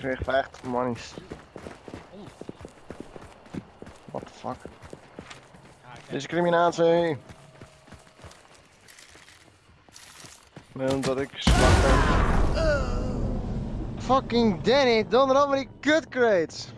kreeg 50 monies. What the fuck? Discriminatie! Nee, omdat ik zwak ben. Fucking Danny, donder op met die cut crates!